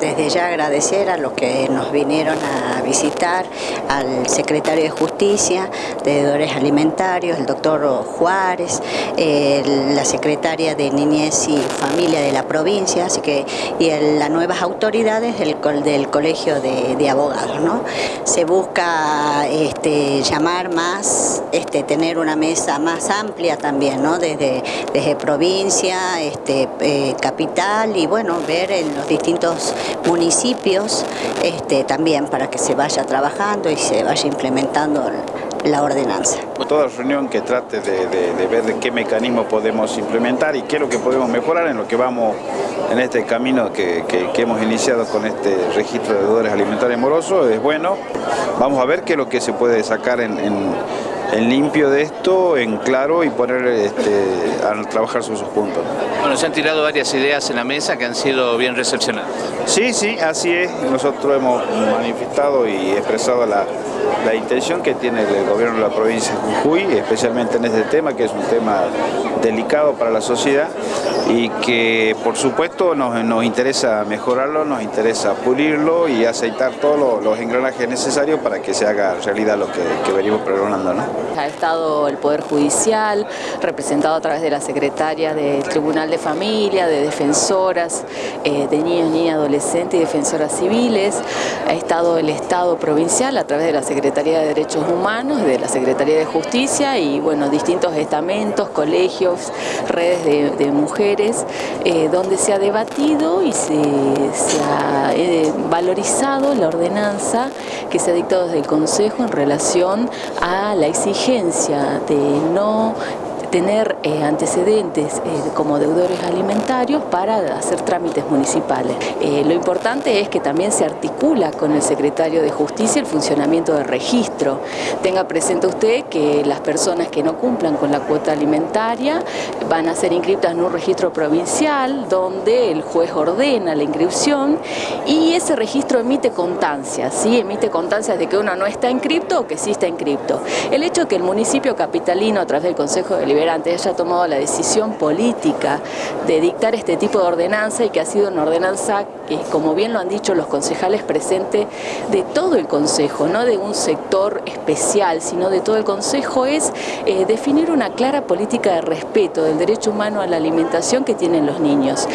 desde ya agradecer a los que nos vinieron a visitar, al secretario de Justicia, de Deudores Alimentarios, el doctor Juárez, la secretaria de Niñez y Familia de la provincia, así que y las nuevas autoridades del, del Colegio de, Abogados. ¿no? Se busca este, llamar más, este, tener una mesa más amplia también, ¿no? desde, desde provincia, este, eh, capital y bueno, ver en los distintos municipios este, también para que se vaya trabajando y se vaya implementando la ordenanza. Toda reunión que trate de, ver qué mecanismo podemos implementar y qué es lo que podemos mejorar en lo que vamos en este camino que, hemos iniciado con este registro de deudores alimentarios morosos es bueno. Vamos a ver qué es lo que se puede sacar en limpio de esto, en claro y poner este, a trabajar sus puntos. Bueno, se han tirado varias ideas en la mesa que han sido bien recepcionadas. Sí, sí, así es. Nosotros hemos manifestado y expresado la, intención que tiene el gobierno de la provincia de Jujuy, especialmente en este tema, que es un tema delicado para la sociedad y que por supuesto nos, interesa mejorarlo, nos interesa pulirlo y aceitar todos los, engranajes necesarios para que se haga realidad lo que, que venimos pregonando. ¿no? Ha estado el Poder Judicial, representado a través de la Secretaria del Tribunal de Familia, de defensoras eh, de niños, niñas, adolescentes y defensoras civiles. Ha estado el Estado provincial a través de la Secretaría de Derechos Humanos, de la Secretaría de Justicia y bueno, distintos estamentos, colegios, redes de, mujeres, eh, donde se ha debatido y se, ha eh, valorizado la ordenanza que se ha dictado desde el Consejo en relación a la exigencia de no tener eh, antecedentes eh, como deudores alimentarios para hacer trámites municipales. Eh, lo importante es que también se articula con el secretario de Justicia el funcionamiento del registro. Tenga presente usted que las personas que no cumplan con la cuota alimentaria van a ser inscritas en un registro provincial donde el juez ordena la inscripción y ese registro emite constancias, ¿sí? emite constancias de que uno no está inscripto o que sí está inscripto. El hecho que el municipio capitalino a través del Consejo de antes haya tomado la decisión política de dictar este tipo de ordenanza y que ha sido una ordenanza que, como bien lo han dicho los concejales presentes, de todo el Consejo, no de un sector especial, sino de todo el Consejo, es eh, definir una clara política de respeto del derecho humano a la alimentación que tienen los niños.